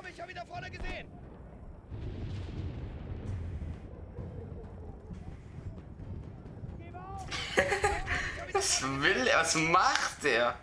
glaube, ich habe ihn da vorne gesehen. Was will er? Was macht er?